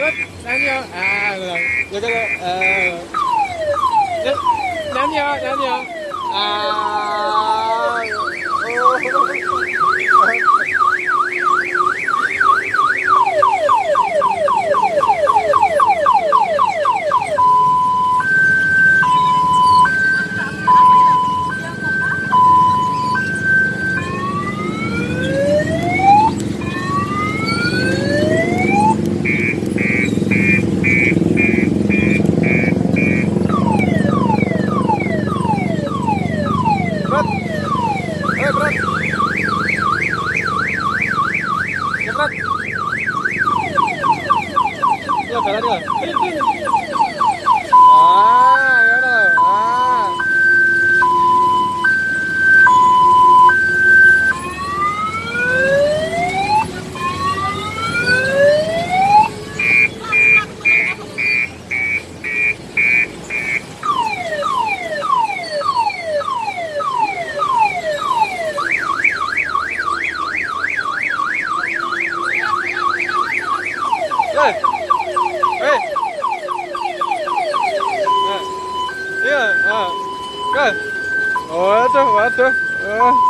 quất ném vô. À người ta à ném vô ném vô. À 아, 맞아, 맞아. 아.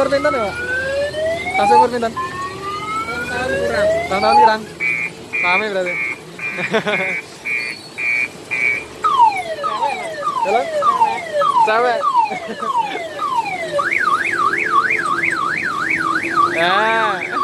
Umur pinten ya, Pak? Tasnya umur pinten? tahun kurang Tahun-tahun kirang? Sami berarti. Halo? Cewek. Ya.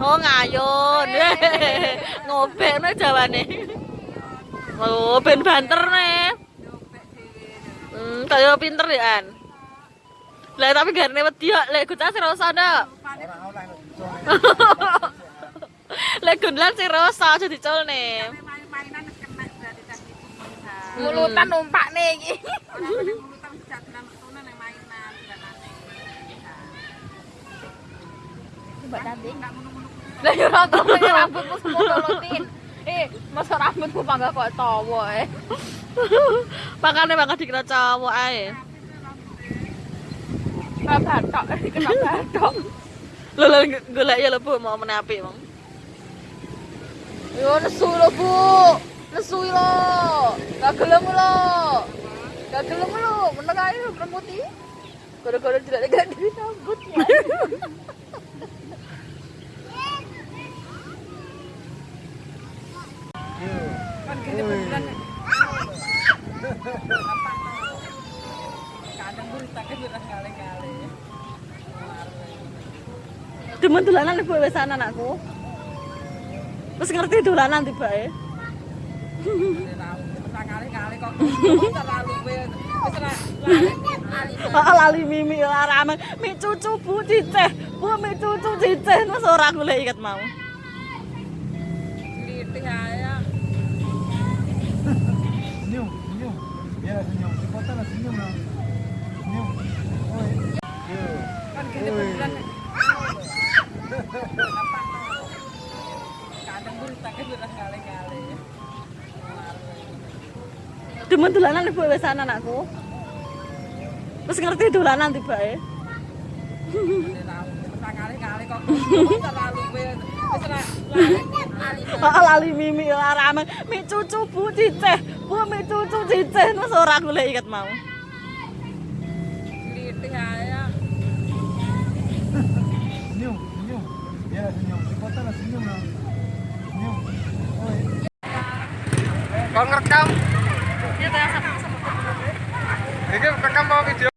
Oh ngayun. Ngobekno jawane. Oh ben banter nih. Hmm, kaya pinter ya an. Lah tapi garene wedi ya, lek sing rasa ndak. Lek gunlan sing rasa aja Mulutan nih iki mulutan mainan dan aneh Mbak Tanti. Lah ya ora tau rambutmu semua lolotin. Eh, masa rambutku pangga kok tawa eh. Makane bakal dikira cowok ae. Nggak batok kena batok Lho lho golek ya lho Bu mau menapi, Bang. Yo nesu lho, Bu. Nesu lho. Gak gelem lho. Gak gelem lho, meneng ae lho remuti. Gara-gara tidak ada diri rambutnya. Kan gini beneran kadang berita kan udah kali-kali Demen dolanan ibu wis ana anakku. Wis ngerti dolanan tibae. kali-kali kok terlalu lali mimi ora rame. Mi cucu Bu ciceh. Bu mi cucu ciceh wis ora golek iket mau. Litih aja. Demen dolanan ibu wis ana anakku. Wis ngerti dolanan tibae. kali-kali kok terlalu Heeh lali mimi ya, ora. Mi cucu Bu diceh. Bu mi cucu diceh terus ora golek iket mau. Glitih ae. Ya. Senyum, senyum. Ya senyum. Di kota lah senyum lah. Senyum. Kau ngerekam? Iya, saya sama. Ini rekam mau video.